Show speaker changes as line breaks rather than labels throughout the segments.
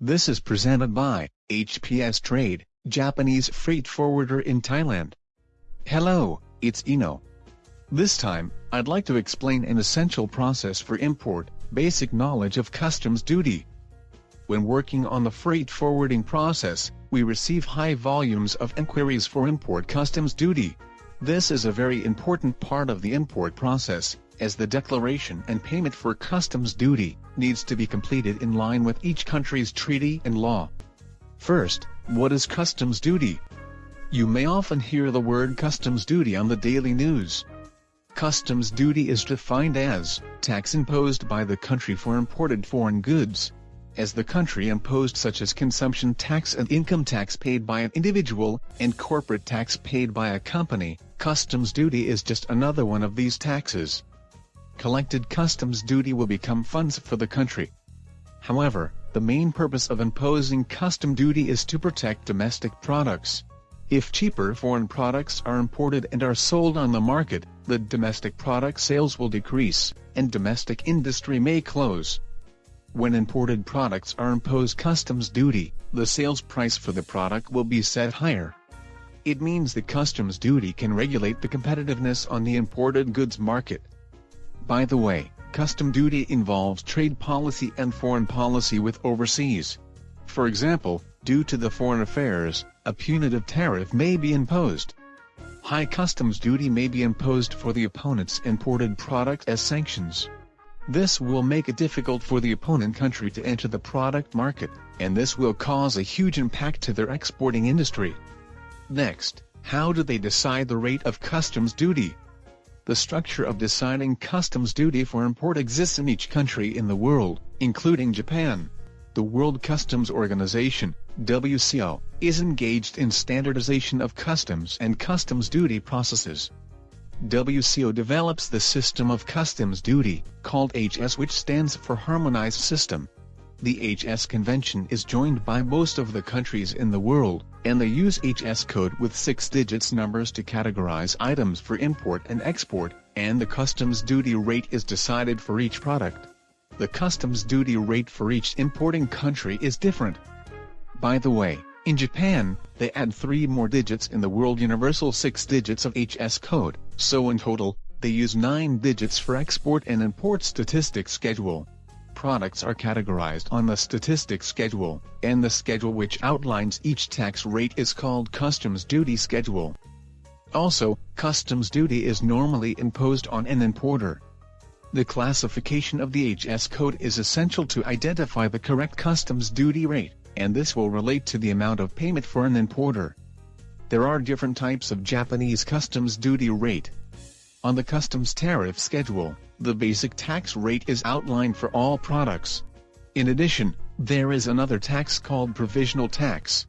This is presented by HPS Trade, Japanese freight forwarder in Thailand. Hello, it's Eno. This time, I'd like to explain an essential process for import, basic knowledge of customs duty. When working on the freight forwarding process, we receive high volumes of inquiries for import customs duty. This is a very important part of the import process, as the declaration and payment for customs duty needs to be completed in line with each country's treaty and law. First, what is customs duty? You may often hear the word customs duty on the daily news. Customs duty is defined as tax imposed by the country for imported foreign goods. As the country imposed such as consumption tax and income tax paid by an individual, and corporate tax paid by a company, customs duty is just another one of these taxes collected customs duty will become funds for the country. However, the main purpose of imposing custom duty is to protect domestic products. If cheaper foreign products are imported and are sold on the market, the domestic product sales will decrease, and domestic industry may close. When imported products are imposed customs duty, the sales price for the product will be set higher. It means the customs duty can regulate the competitiveness on the imported goods market. By the way, custom duty involves trade policy and foreign policy with overseas. For example, due to the foreign affairs, a punitive tariff may be imposed. High customs duty may be imposed for the opponent's imported product as sanctions. This will make it difficult for the opponent country to enter the product market, and this will cause a huge impact to their exporting industry. Next, how do they decide the rate of customs duty? The structure of deciding customs duty for import exists in each country in the world, including Japan. The World Customs Organization, WCO, is engaged in standardization of customs and customs duty processes. WCO develops the system of customs duty, called HS which stands for Harmonized System. The HS convention is joined by most of the countries in the world, and they use HS code with six digits numbers to categorize items for import and export, and the customs duty rate is decided for each product. The customs duty rate for each importing country is different. By the way, in Japan, they add three more digits in the world universal six digits of HS code, so in total, they use nine digits for export and import statistics schedule products are categorized on the statistics schedule, and the schedule which outlines each tax rate is called customs duty schedule. Also, customs duty is normally imposed on an importer. The classification of the HS code is essential to identify the correct customs duty rate, and this will relate to the amount of payment for an importer. There are different types of Japanese customs duty rate. On the customs tariff schedule, the basic tax rate is outlined for all products. In addition, there is another tax called provisional tax.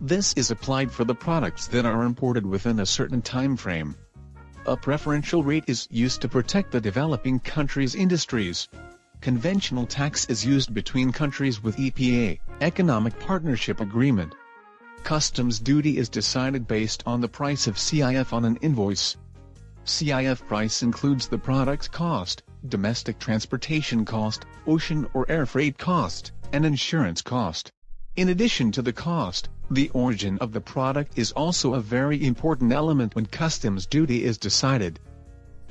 This is applied for the products that are imported within a certain time frame. A preferential rate is used to protect the developing country's industries. Conventional tax is used between countries with EPA, Economic Partnership Agreement. Customs duty is decided based on the price of CIF on an invoice. CIF price includes the product's cost, domestic transportation cost, ocean or air freight cost, and insurance cost. In addition to the cost, the origin of the product is also a very important element when customs duty is decided.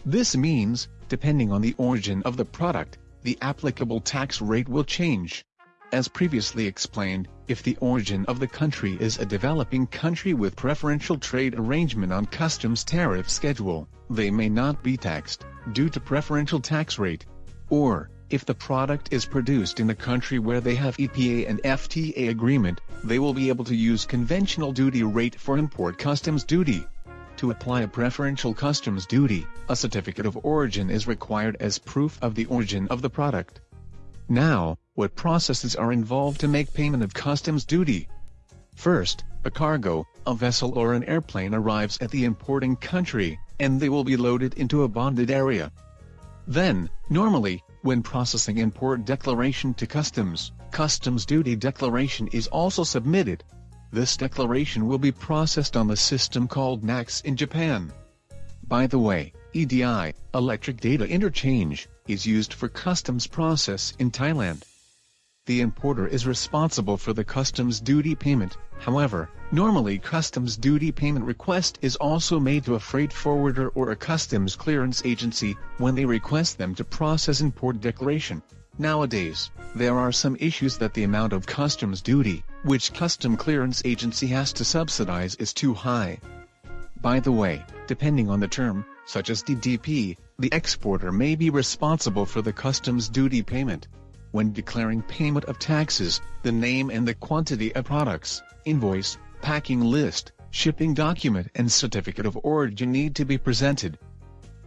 This means, depending on the origin of the product, the applicable tax rate will change. As previously explained, if the origin of the country is a developing country with preferential trade arrangement on customs tariff schedule, they may not be taxed, due to preferential tax rate. Or, if the product is produced in a country where they have EPA and FTA agreement, they will be able to use conventional duty rate for import customs duty. To apply a preferential customs duty, a certificate of origin is required as proof of the origin of the product. Now, what processes are involved to make payment of customs duty? First, a cargo, a vessel or an airplane arrives at the importing country, and they will be loaded into a bonded area. Then, normally, when processing import declaration to customs, customs duty declaration is also submitted. This declaration will be processed on the system called NACCS in Japan. By the way, EDI, Electric Data Interchange, is used for customs process in Thailand. The importer is responsible for the customs duty payment. However, normally customs duty payment request is also made to a freight forwarder or a customs clearance agency when they request them to process import declaration. Nowadays, there are some issues that the amount of customs duty, which custom clearance agency has to subsidize is too high. By the way, depending on the term, such as DDP, the exporter may be responsible for the customs duty payment. When declaring payment of taxes, the name and the quantity of products, invoice, packing list, shipping document and certificate of origin need to be presented.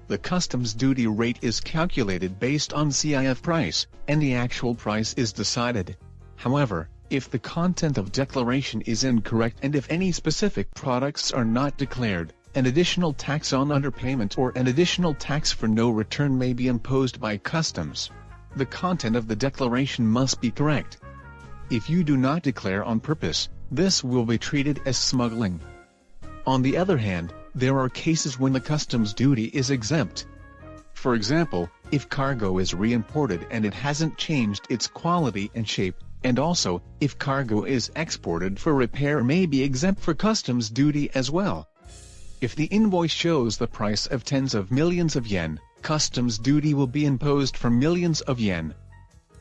The customs duty rate is calculated based on CIF price, and the actual price is decided. However, if the content of declaration is incorrect and if any specific products are not declared, an additional tax on underpayment or an additional tax for no return may be imposed by customs. The content of the declaration must be correct. If you do not declare on purpose, this will be treated as smuggling. On the other hand, there are cases when the customs duty is exempt. For example, if cargo is re-imported and it hasn't changed its quality and shape, and also, if cargo is exported for repair may be exempt for customs duty as well. If the invoice shows the price of tens of millions of yen, customs duty will be imposed for millions of yen.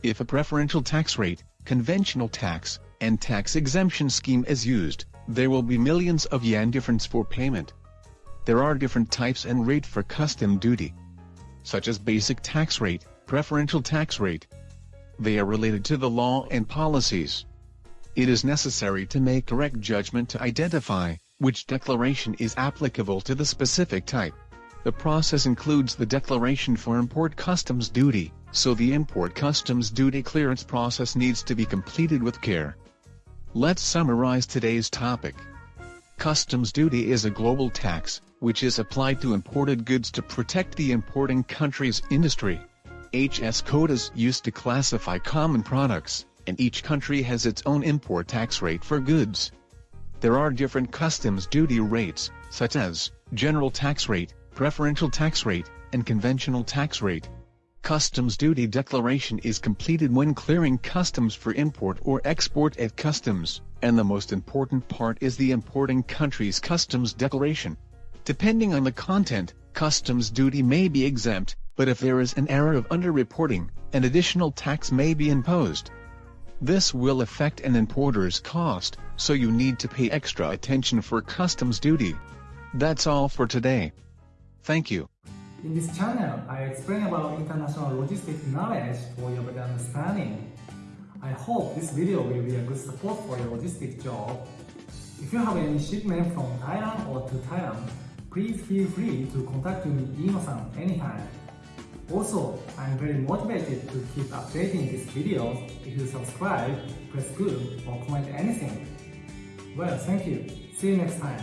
If a preferential tax rate, conventional tax, and tax exemption scheme is used, there will be millions of yen difference for payment there are different types and rate for custom duty, such as basic tax rate, preferential tax rate. They are related to the law and policies. It is necessary to make correct judgment to identify which declaration is applicable to the specific type. The process includes the declaration for import customs duty, so the import customs duty clearance process needs to be completed with care. Let's summarize today's topic. Customs duty is a global tax, which is applied to imported goods to protect the importing country's industry. HS codes used to classify common products, and each country has its own import tax rate for goods. There are different customs duty rates, such as general tax rate, preferential tax rate, and conventional tax rate. Customs duty declaration is completed when clearing customs for import or export at customs, and the most important part is the importing country's customs declaration. Depending on the content, customs duty may be exempt, but if there is an error of underreporting, an additional tax may be imposed. This will affect an importer's cost, so you need to pay extra attention for customs duty. That's all for today. Thank you.
In this channel, I explain about international logistic knowledge for your better understanding. I hope this video will be a good support for your logistic job. If you have any shipment from Thailand or to Thailand, please feel free to contact me Ino-san anytime. Also, I'm very motivated to keep updating these videos. If you subscribe, press good or comment anything. Well, thank you. See you next time.